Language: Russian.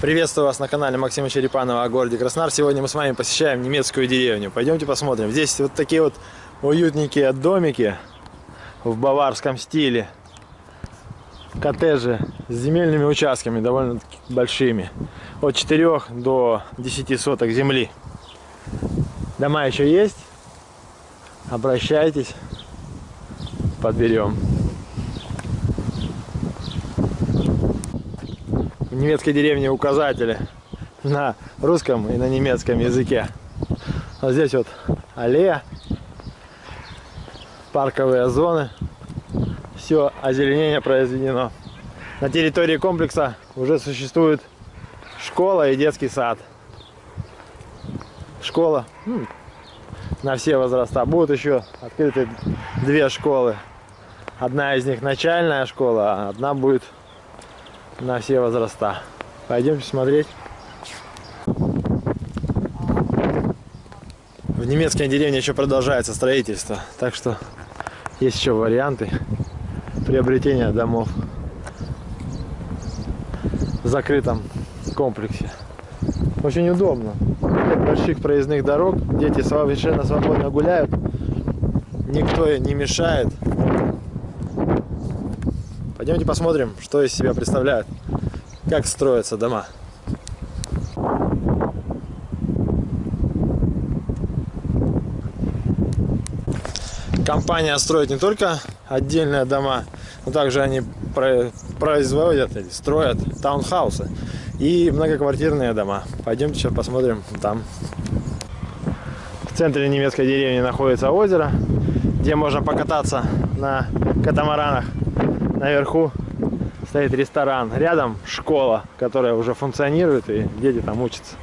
Приветствую вас на канале Максима Черепанова о городе Краснодар. Сегодня мы с вами посещаем немецкую деревню. Пойдемте посмотрим. Здесь вот такие вот уютненькие домики в баварском стиле. Коттеджи с земельными участками довольно большими. От 4 до 10 соток земли. Дома еще есть. Обращайтесь. Подберем. Немецкой деревне указатели на русском и на немецком языке. Вот здесь вот аллея, парковые зоны, все озеленение произведено. На территории комплекса уже существует школа и детский сад. Школа ну, на все возраста. Будут еще открыты две школы. Одна из них начальная школа, а одна будет на все возраста. Пойдемте смотреть. В немецкой деревне еще продолжается строительство, так что есть еще варианты приобретения домов в закрытом комплексе. Очень удобно. Нет больших проездных дорог, дети совершенно свободно гуляют, никто не мешает. Пойдемте посмотрим, что из себя представляют, как строятся дома. Компания строит не только отдельные дома, но также они производят или строят таунхаусы и многоквартирные дома. Пойдемте сейчас посмотрим там. В центре немецкой деревни находится озеро, где можно покататься на катамаранах наверху стоит ресторан. Рядом школа, которая уже функционирует, и дети там учатся.